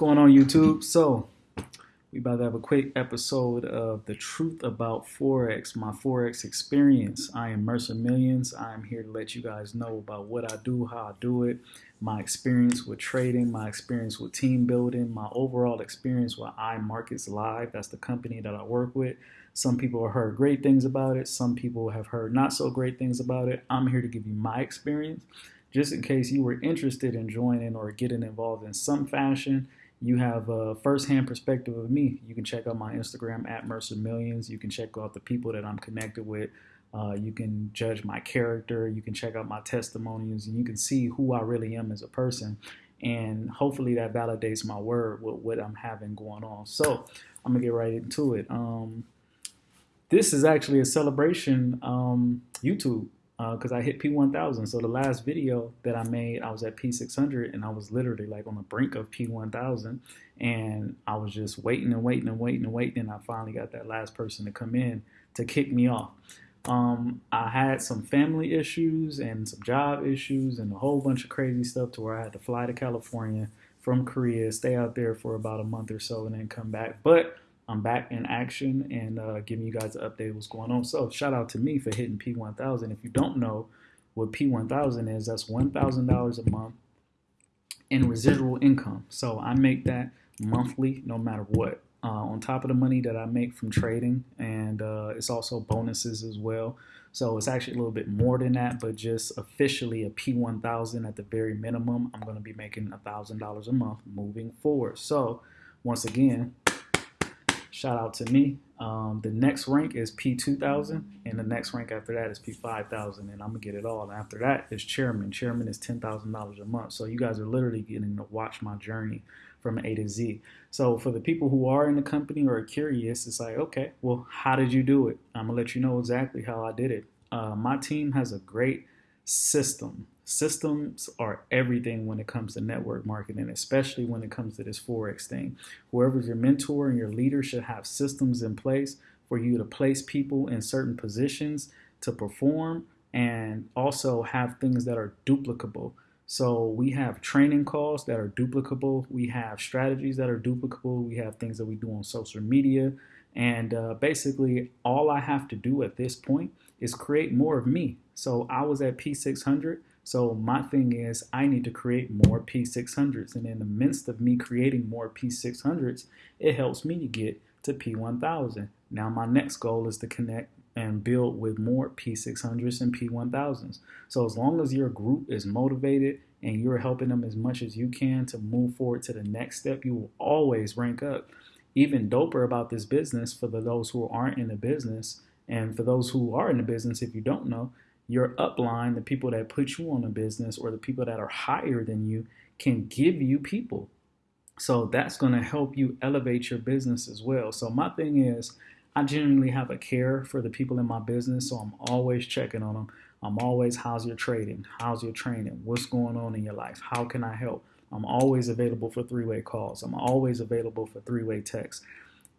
going on YouTube? So we about to have a quick episode of the truth about Forex, my Forex experience. I am Mercer Millions. I'm here to let you guys know about what I do, how I do it, my experience with trading, my experience with team building, my overall experience with iMarkets Live. That's the company that I work with. Some people have heard great things about it. Some people have heard not so great things about it. I'm here to give you my experience. Just in case you were interested in joining or getting involved in some fashion, you have a firsthand perspective of me. You can check out my Instagram at Mercer Millions. You can check out the people that I'm connected with. Uh, you can judge my character. You can check out my testimonials, and you can see who I really am as a person. And hopefully that validates my word with what I'm having going on. So I'm gonna get right into it. Um, this is actually a celebration um, YouTube because uh, I hit P1000. So the last video that I made, I was at P600 and I was literally like on the brink of P1000 and I was just waiting and waiting and waiting and waiting and I finally got that last person to come in to kick me off. Um, I had some family issues and some job issues and a whole bunch of crazy stuff to where I had to fly to California from Korea, stay out there for about a month or so and then come back. But I'm back in action and uh, giving you guys an update what's going on. So shout out to me for hitting P1000. If you don't know what P1000 is, that's $1,000 a month in residual income. So I make that monthly no matter what. Uh, on top of the money that I make from trading, and uh, it's also bonuses as well. So it's actually a little bit more than that, but just officially a P1000 at the very minimum. I'm going to be making $1,000 a month moving forward. So once again, Shout out to me. Um, the next rank is P2000, and the next rank after that is P5000, and I'm gonna get it all. And after that is chairman. Chairman is ten thousand dollars a month. So you guys are literally getting to watch my journey from A to Z. So for the people who are in the company or are curious, it's like, okay, well, how did you do it? I'm gonna let you know exactly how I did it. Uh, my team has a great system Systems are everything when it comes to network marketing, especially when it comes to this Forex thing. Whoever's your mentor and your leader should have systems in place for you to place people in certain positions to perform and also have things that are duplicable. So we have training calls that are duplicable. We have strategies that are duplicable. We have things that we do on social media. And uh, basically, all I have to do at this point is create more of me. So I was at P600. So my thing is I need to create more P600s. And in the midst of me creating more P600s, it helps me to get to P1000. Now my next goal is to connect and build with more P600s and P1000s. So as long as your group is motivated and you're helping them as much as you can to move forward to the next step, you will always rank up. Even doper about this business for the those who aren't in the business and for those who are in the business, if you don't know, your upline, the people that put you on a business or the people that are higher than you can give you people. So that's going to help you elevate your business as well. So my thing is, I genuinely have a care for the people in my business, so I'm always checking on them. I'm always, how's your trading? How's your training? What's going on in your life? How can I help? I'm always available for three way calls. I'm always available for three way texts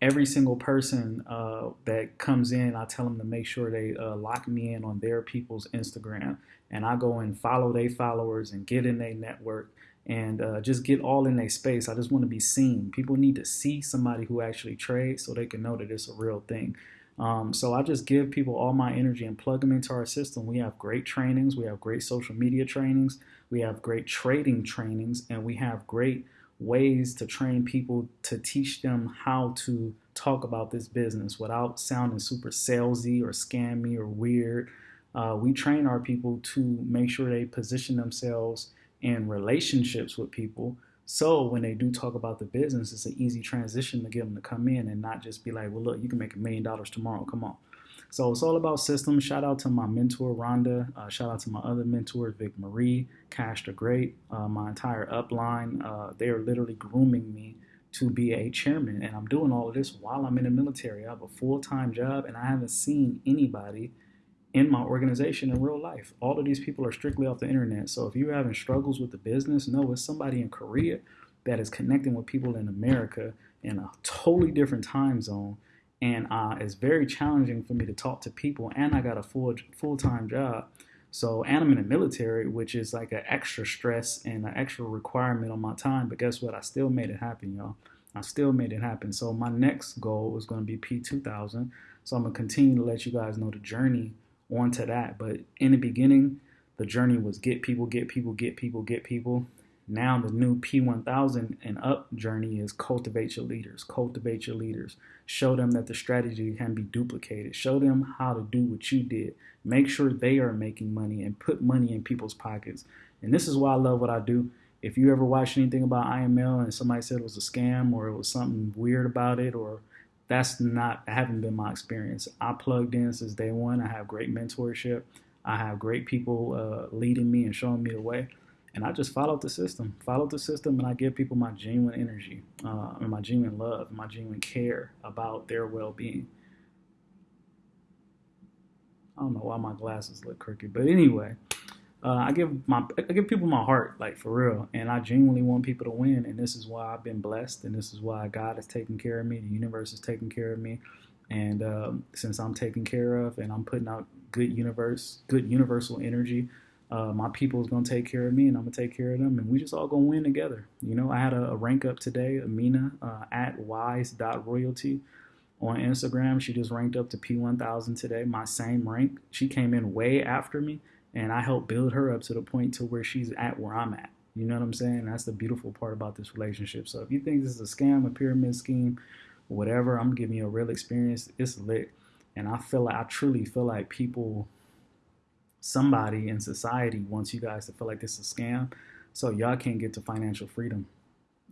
every single person uh, that comes in, I tell them to make sure they uh, lock me in on their people's Instagram, and I go and follow their followers and get in their network and uh, just get all in their space. I just want to be seen. People need to see somebody who actually trades so they can know that it's a real thing. Um, so I just give people all my energy and plug them into our system. We have great trainings, we have great social media trainings, we have great trading trainings, and we have great ways to train people to teach them how to talk about this business without sounding super salesy or scammy or weird. Uh, we train our people to make sure they position themselves in relationships with people. So when they do talk about the business, it's an easy transition to get them to come in and not just be like, well, look, you can make a million dollars tomorrow. Come on. So it's all about systems. Shout out to my mentor, Rhonda. Uh, shout out to my other mentor, Vic Marie, Cash the Great, uh, my entire upline. Uh, they are literally grooming me to be a chairman. And I'm doing all of this while I'm in the military. I have a full time job and I haven't seen anybody in my organization in real life. All of these people are strictly off the internet. So if you're having struggles with the business, know it's somebody in Korea that is connecting with people in America in a totally different time zone and uh, it's very challenging for me to talk to people and i got a full full-time job So, and I'm in the military, which is like an extra stress and an extra requirement on my time. But guess what? I still made it happen, y'all. I still made it happen. So, my next goal is going to be P2000. So, I'm going to continue to let you guys know the journey onto that. But in the beginning, the journey was get people, get people, get people, get people. Now the new P1000 and up journey is cultivate your leaders, cultivate your leaders. Show them that the strategy can be duplicated. Show them how to do what you did. Make sure they are making money and put money in people's pockets. And this is why I love what I do. If you ever watch anything about IML and somebody said it was a scam or it was something weird about it or that's not haven't been my experience. I plugged in since day one. I have great mentorship. I have great people uh, leading me and showing me the way and I just followed the system, followed the system, and I give people my genuine energy, uh, and my genuine love, my genuine care about their well-being. I don't know why my glasses look crooked, but anyway, uh, I give my I give people my heart, like for real, and I genuinely want people to win, and this is why I've been blessed, and this is why God is taking care of me, the universe is taking care of me, and um, since I'm taken care of, and I'm putting out good universe, good universal energy uh, my people is gonna take care of me, and I'm gonna take care of them, and we just all gonna win together. You know, I had a, a rank up today, Amina uh, at wise.royalty on Instagram. She just ranked up to P1000 today, my same rank. She came in way after me, and I helped build her up to the point to where she's at where I'm at. You know what I'm saying? That's the beautiful part about this relationship. So if you think this is a scam, a pyramid scheme, whatever, I'm giving you a real experience. It's lit, and I feel like I truly feel like people somebody in society wants you guys to feel like this is a scam, so y'all can't get to financial freedom.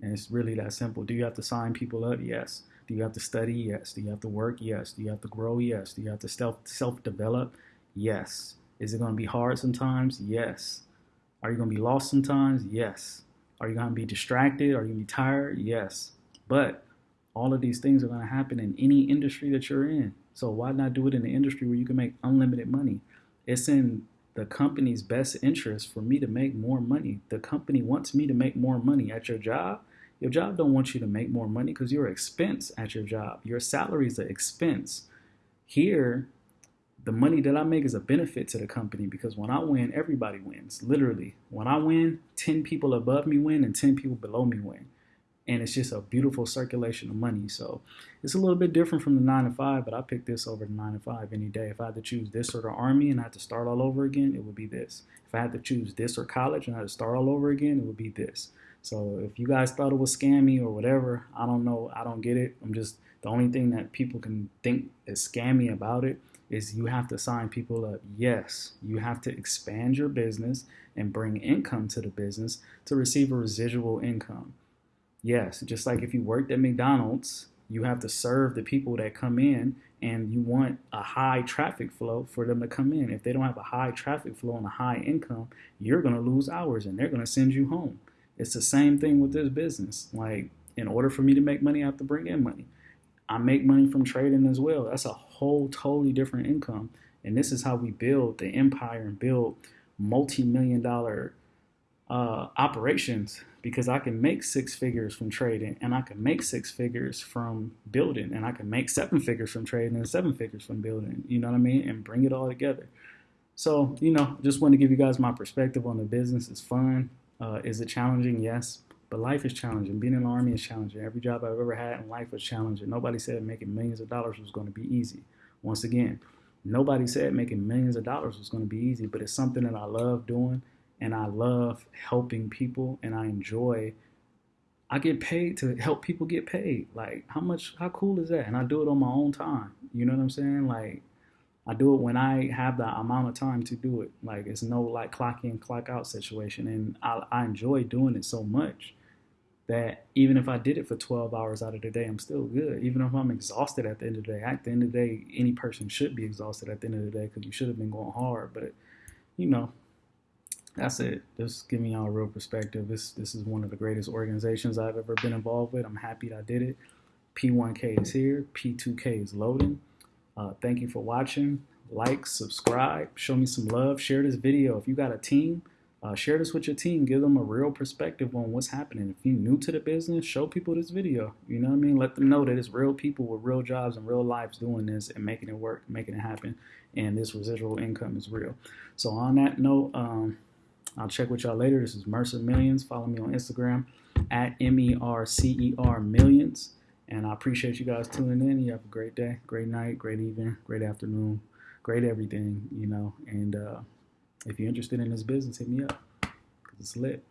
And it's really that simple. Do you have to sign people up? Yes. Do you have to study? Yes. Do you have to work? Yes. Do you have to grow? Yes. Do you have to self self develop? Yes. Is it going to be hard sometimes? Yes. Are you going to be lost sometimes? Yes. Are you going to be distracted? Are you going to be tired? Yes. But all of these things are going to happen in any industry that you're in. So why not do it in an industry where you can make unlimited money? It's in the company's best interest for me to make more money. The company wants me to make more money at your job. Your job don't want you to make more money because you're expense at your job. Your salary is an expense. Here, the money that I make is a benefit to the company because when I win, everybody wins. Literally, when I win, 10 people above me win and 10 people below me win and it's just a beautiful circulation of money. So it's a little bit different from the nine to five, but I pick this over the nine to five any day. If I had to choose this or the army and I had to start all over again, it would be this. If I had to choose this or college and I had to start all over again, it would be this. So if you guys thought it was scammy or whatever, I don't know. I don't get it. I'm just the only thing that people can think is scammy about it is you have to sign people up. Yes, you have to expand your business and bring income to the business to receive a residual income. Yes, just like if you worked at McDonald's, you have to serve the people that come in and you want a high traffic flow for them to come in. If they don't have a high traffic flow and a high income, you're going to lose hours and they're going to send you home. It's the same thing with this business. Like, in order for me to make money, I have to bring in money. I make money from trading as well. That's a whole totally different income. And this is how we build the empire and build multi million dollar uh, operations because I can make six figures from trading and I can make six figures from building and I can make seven figures from trading and seven figures from building, you know what I mean? And bring it all together. So, you know, just want to give you guys my perspective on the business. It's fun. Uh, is it challenging? Yes. But life is challenging. Being in the army is challenging. Every job I've ever had in life was challenging. Nobody said making millions of dollars was going to be easy. Once again, nobody said making millions of dollars was going to be easy, but it's something that I love doing and I love helping people and I enjoy I get paid to help people get paid. Like how much how cool is that? And I do it on my own time. You know what I'm saying? Like I do it when I have the amount of time to do it. Like it's no like clock in, clock out situation. And I, I enjoy doing it so much that even if I did it for 12 hours out of the day, I'm still good. Even if I'm exhausted at the end of the day, at the end of the day, any person should be exhausted at the end of the day because you should have been going hard. But, you know, that's it. Just giving y'all a real perspective. This this is one of the greatest organizations I've ever been involved with. I'm happy I did it. P1K is here. P2K is loading. Uh, thank you for watching. Like, subscribe, show me some love, share this video. If you got a team, uh, share this with your team. Give them a real perspective on what's happening. If you're new to the business, show people this video. You know what I mean? Let them know that it's real people with real jobs and real lives doing this and making it work, making it happen. And this residual income is real. So on that note, um, I'll check with y'all later. This is Mercer Millions. Follow me on Instagram at M E R C E R Millions. And I appreciate you guys tuning in. You have a great day, great night, great evening, great afternoon, great everything, you know. And uh, if you're interested in this business, hit me up because it's lit.